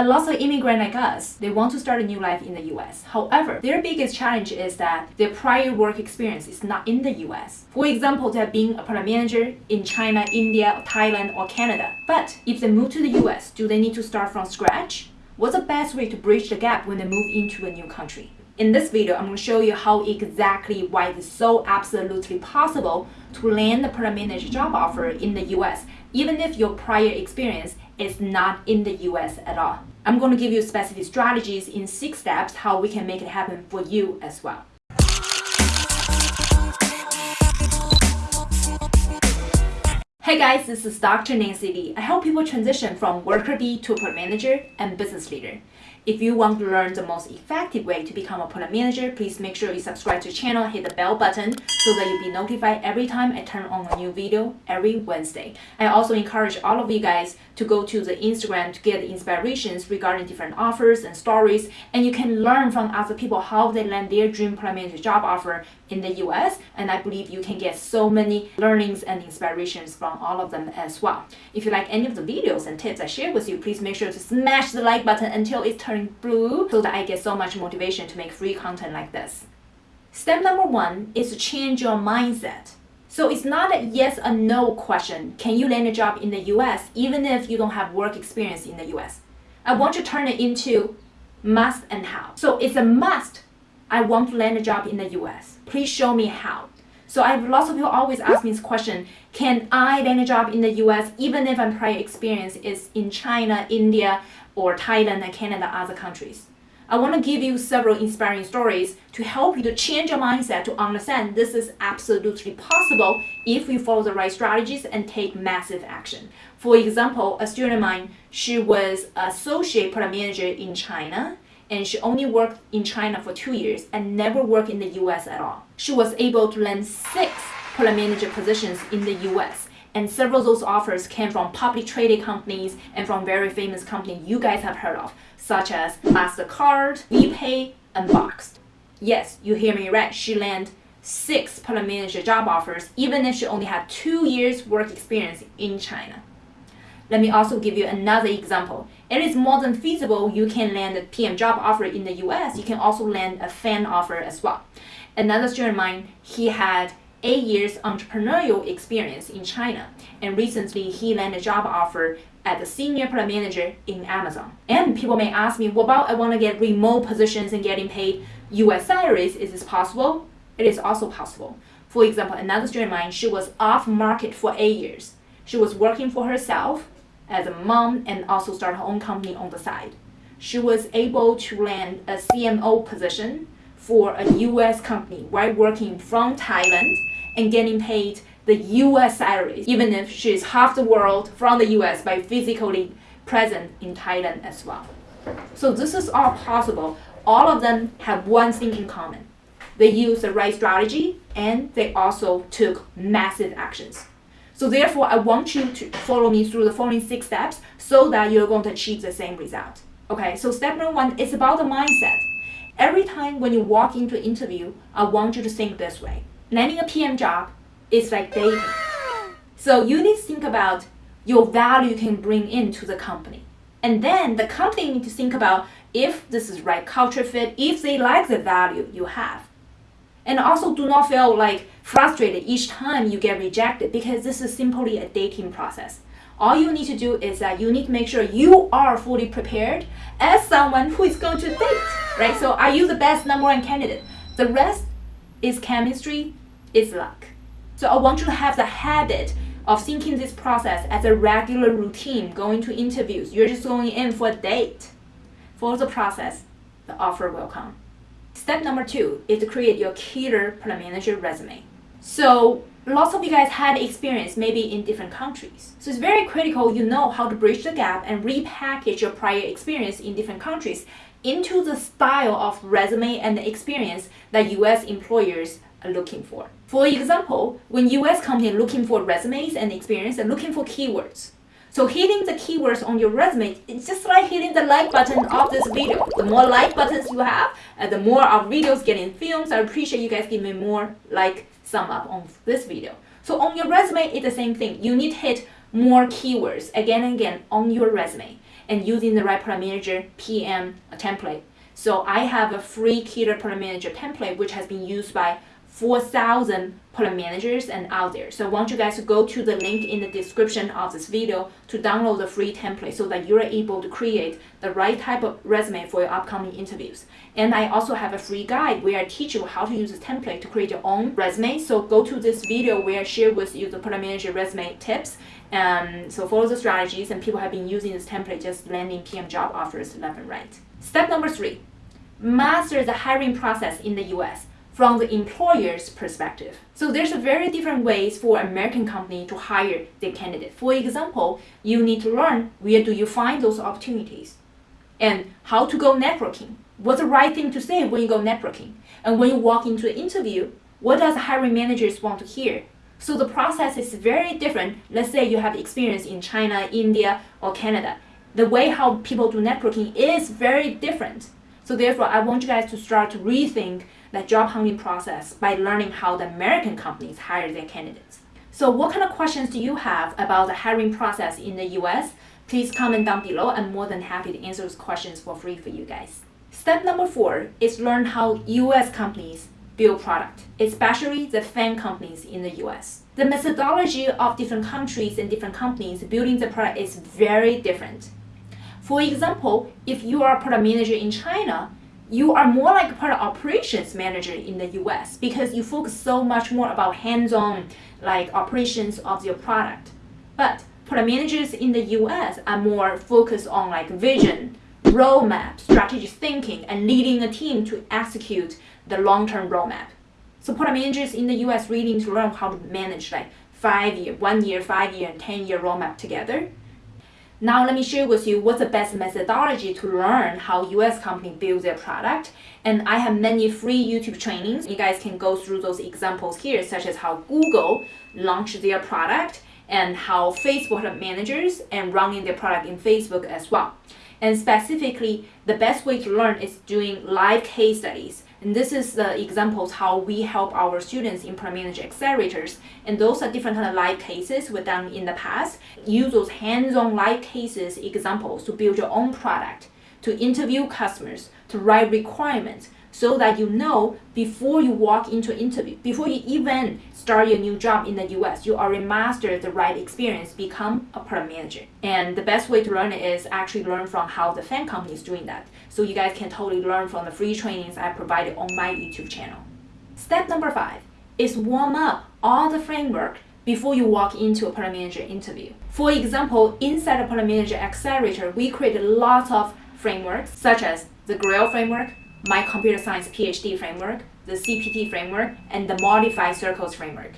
A lot of immigrants like us, they want to start a new life in the US. However, their biggest challenge is that their prior work experience is not in the US. For example, they have been a product manager in China, India, Thailand, or Canada. But if they move to the US, do they need to start from scratch? What's the best way to bridge the gap when they move into a new country? In this video, I'm going to show you how exactly why it is so absolutely possible to land a product manager job offer in the US, even if your prior experience is not in the US at all. I'm going to give you specific strategies in six steps how we can make it happen for you as well. Hey guys, this is Dr. Nancy Li. I help people transition from worker bee to a manager and business leader. If you want to learn the most effective way to become a product manager, please make sure you subscribe to the channel, hit the bell button so that you'll be notified every time I turn on a new video every Wednesday. I also encourage all of you guys to go to the Instagram to get inspirations regarding different offers and stories, and you can learn from other people how they land their dream product manager job offer in the US, and I believe you can get so many learnings and inspirations from all of them as well. If you like any of the videos and tips I share with you, please make sure to smash the like button until it turns blue so that I get so much motivation to make free content like this. Step number one is to change your mindset. So it's not a yes or no question. Can you land a job in the US even if you don't have work experience in the US? I want to turn it into must and how. So it's a must. I want to land a job in the US. Please show me how. So I have lots of people always ask me this question, can I land a job in the US even if my prior experience is in China, India, or Thailand and Canada, other countries? I want to give you several inspiring stories to help you to change your mindset to understand this is absolutely possible if you follow the right strategies and take massive action. For example, a student of mine, she was associate product manager in China and she only worked in China for two years and never worked in the US at all. She was able to land six product manager positions in the US and several of those offers came from public traded companies and from very famous companies you guys have heard of, such as MasterCard, WePay, and Boxed. Yes, you hear me right, she landed six product manager job offers even if she only had two years work experience in China. Let me also give you another example. It is more than feasible you can land a PM job offer in the US. You can also land a FAANG offer as well. Another student of mine, he had eight years entrepreneurial experience in China. And recently he landed a job offer as a senior product manager in Amazon. And people may ask me, what about I want to get remote positions and getting paid US salaries? Is this possible? It is also possible. For example, another student of mine, she was off market for eight years. She was working for herself as a mom and also start her own company on the side. She was able to land a CMO position for a US company while working from Thailand and getting paid the US salary, even if she's half the world from the US by physically present in Thailand as well. So this is all possible. All of them have one thing in common. They used the right strategy and they also took massive actions. So therefore, I want you to follow me through the following six steps so that you're going to achieve the same result. Okay, so step number one is about the mindset. Every time when you walk into an interview, I want you to think this way. Landing a PM job is like dating. So you need to think about your value you can bring into the company. And then the company need to think about if this is right culture fit, if they like the value you have. And also do not feel like frustrated each time you get rejected because this is simply a dating process. All you need to do is that you need to make sure you are fully prepared as someone who is going to date, right? So are you the best number one candidate? The rest is chemistry, is luck. So I want you to have the habit of thinking this process as a regular routine, going to interviews. You're just going in for a date. Follow the process, the offer will come. Step number two is to create your killer product manager resume. So lots of you guys had experience maybe in different countries. So it's very critical you know how to bridge the gap and repackage your prior experience in different countries into the style of resume and experience that US employers are looking for. For example, when US companies looking for resumes and experience, they're looking for keywords. So hitting the keywords on your resume, it's just like hitting the like button of this video. The more like buttons you have, uh, the more our videos getting filmed. So I appreciate you guys give me more like sum up on this video. So on your resume, it's the same thing. You need to hit more keywords again and again on your resume. and using the right product manager PM template. So I have a free Killer Product Manager template which has been used by 4,000 product managers and out there. So I want you guys to go to the link in the description of this video to download the free template so that you're able to create the right type of resume for your upcoming interviews. And I also have a free guide where I teach you how to use this template to create your own resume. So go to this video where I share with you the product manager resume tips. Um, so follow the strategies and people have been using this template just landing PM job offers left and right. Step number three, master the hiring process in the US from the employer's perspective. So there's a very different ways for American company to hire their candidate. For example, you need to learn where do you find those opportunities and how to go networking. What's the right thing to say when you go networking? And when you walk into an interview, what does hiring managers want to hear? So the process is very different. Let's say you have experience in China, India, or Canada. The way how people do networking is very different. So therefore, I want you guys to start to rethink the job hunting process by learning how the American companies hire their candidates. So what kind of questions do you have about the hiring process in the US? Please comment down below. I'm more than happy to answer those questions for free for you guys. Step number four is learn how US companies build product, especially the FAANG companies in the US. The methodology of different countries and different companies building the product is very different. For example, if you are a product manager in China, you are more like a product operations manager in the US because you focus so much more about hands-on like operations of your product. But product managers in the US are more focused on like vision, roadmap, strategic thinking, and leading a team to execute the long-term roadmap. So product managers in the US really need to learn how to manage like five year, one year, five year, and 10 year roadmap together now let me share with you what's the best methodology to learn how US company build their product. And I have many free YouTube trainings. You guys can go through those examples here, such as how Google launched their product and how Facebook managers and running their product in Facebook as well. And specifically, the best way to learn is doing live case studies. And this is the examples how we help our students Manager accelerators. And those are different kind of live cases we've done in the past. Use those hands-on live cases examples to build your own product, to interview customers, to write requirements, so that you know before you walk into an interview, before you even start your new job in the US, you already mastered the right experience, become a product manager. And the best way to learn it is actually learn from how the FAANG company is doing that. So you guys can totally learn from the free trainings I provided on my YouTube channel. Step number five is warm up all the framework before you walk into a product manager interview. For example, inside a product manager accelerator, we created lots of frameworks such as the GRAIL framework, my computer science PhD framework, the CPT framework, and the modified circles framework.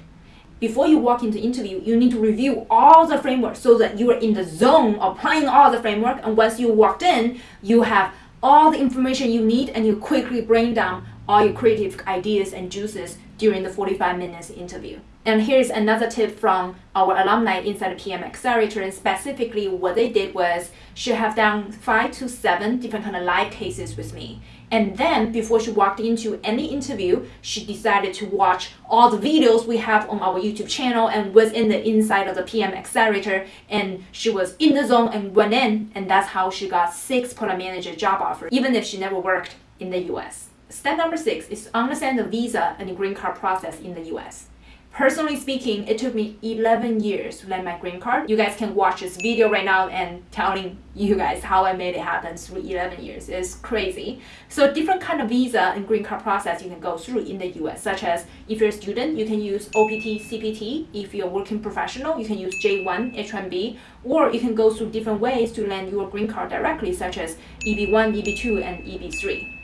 Before you walk into interview, you need to review all the frameworks so that you are in the zone applying all the framework. And once you walked in, you have all the information you need and you quickly bring down all your creative ideas and juices during the 45 minutes interview. And here's another tip from our alumni inside the PM Accelerator. And specifically, what they did was she have done five to seven different kind of live cases with me. And then before she walked into any interview, she decided to watch all the videos we have on our YouTube channel and was in the inside of the PM accelerator and she was in the zone and went in and that's how she got six product manager job offers, even if she never worked in the US. Step number six is understand the visa and the green card process in the US. Personally speaking, it took me 11 years to land my green card. You guys can watch this video right now and telling you guys how I made it happen through 11 years. It's crazy. So different kind of visa and green card process you can go through in the US, such as if you're a student, you can use OPT, CPT. If you're a working professional, you can use J1, H1B, or you can go through different ways to land your green card directly, such as EB1, EB2, and EB3.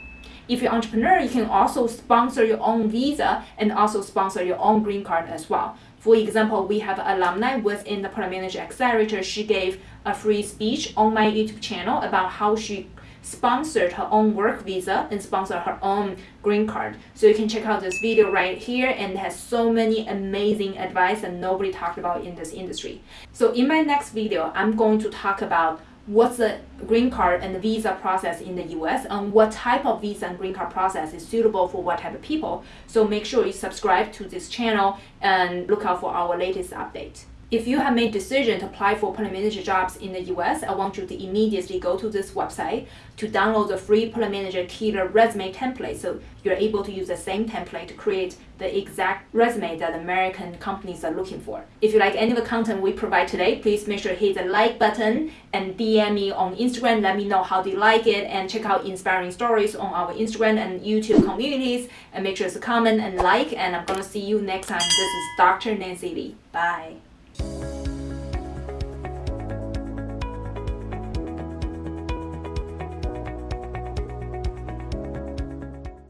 If you're an entrepreneur, you can also sponsor your own visa and also sponsor your own green card as well. For example, we have an alumni within the Product Manager Accelerator. She gave a free speech on my YouTube channel about how she sponsored her own work visa and sponsored her own green card. So you can check out this video right here and has so many amazing advice that nobody talked about in this industry. So in my next video, I'm going to talk about what's the green card and the visa process in the US and what type of visa and green card process is suitable for what type of people. So make sure you subscribe to this channel and look out for our latest update. If you have made decision to apply for manager jobs in the US, I want you to immediately go to this website to download the free manager killer resume template so you're able to use the same template to create the exact resume that American companies are looking for. If you like any of the content we provide today, please make sure to hit the like button and DM me on Instagram. Let me know how you like it and check out inspiring stories on our Instagram and YouTube communities and make sure to comment and like and I'm gonna see you next time. This is Dr. Nancy Li. Bye.